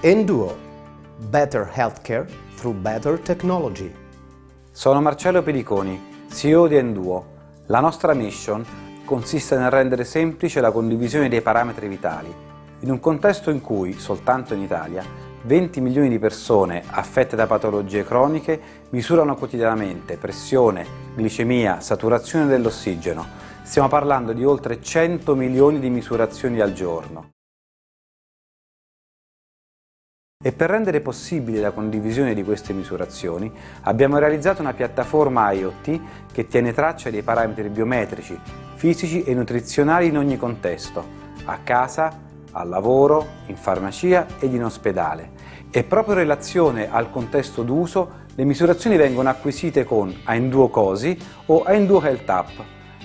Enduo, better healthcare through better technology. Sono Marcello Pediconi, CEO di Enduo. La nostra mission consiste nel rendere semplice la condivisione dei parametri vitali, in un contesto in cui, soltanto in Italia, 20 milioni di persone affette da patologie croniche misurano quotidianamente pressione, glicemia, saturazione dell'ossigeno. Stiamo parlando di oltre 100 milioni di misurazioni al giorno. E per rendere possibile la condivisione di queste misurazioni abbiamo realizzato una piattaforma IoT che tiene traccia dei parametri biometrici, fisici e nutrizionali in ogni contesto, a casa, al lavoro, in farmacia ed in ospedale. E proprio in relazione al contesto d'uso le misurazioni vengono acquisite con Ainduo Cosi o Ainduo Health App.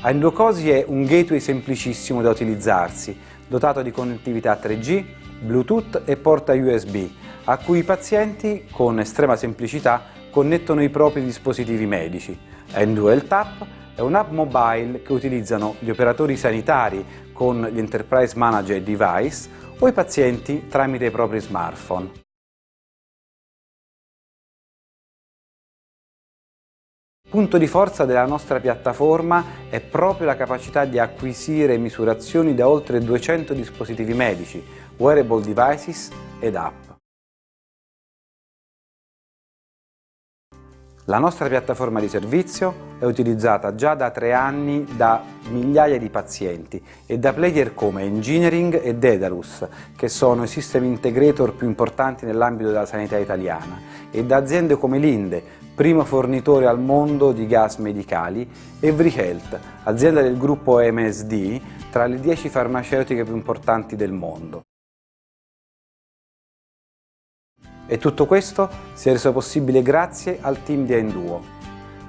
Ainduo Cosi è un gateway semplicissimo da utilizzarsi, dotato di connettività 3G, Bluetooth e porta USB, a cui i pazienti, con estrema semplicità, connettono i propri dispositivi medici. Ainduo Health App è un'app mobile che utilizzano gli operatori sanitari con gli Enterprise Manager Device o i pazienti tramite i propri smartphone. Punto di forza della nostra piattaforma è proprio la capacità di acquisire misurazioni da oltre 200 dispositivi medici, wearable devices ed app. La nostra piattaforma di servizio è utilizzata già da tre anni da migliaia di pazienti e da player come Engineering e Dedalus, che sono i system integrator più importanti nell'ambito della sanità italiana, e da aziende come Linde, primo fornitore al mondo di gas medicali, e VriHealth, azienda del gruppo MSD, tra le 10 farmaceutiche più importanti del mondo. E tutto questo si è reso possibile grazie al team di Enduo.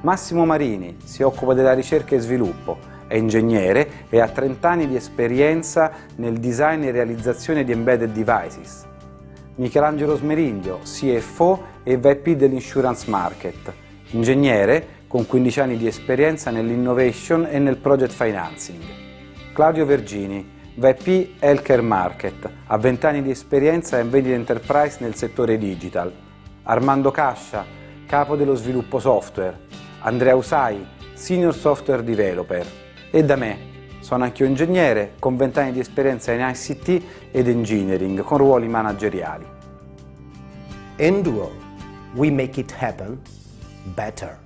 Massimo Marini si occupa della ricerca e sviluppo, è ingegnere e ha 30 anni di esperienza nel design e realizzazione di embedded devices. Michelangelo Smeriglio, CFO e VP dell'Insurance Market, ingegnere con 15 anni di esperienza nell'innovation e nel project financing. Claudio Vergini, VP Healthcare Market, ha 20 anni di esperienza in vendita enterprise nel settore digital. Armando Cascia, capo dello sviluppo software. Andrea Usai, Senior Software Developer. E da me, sono anche un ingegnere con 20 anni di esperienza in ICT ed engineering con ruoli manageriali. Enduo, we make it happen better.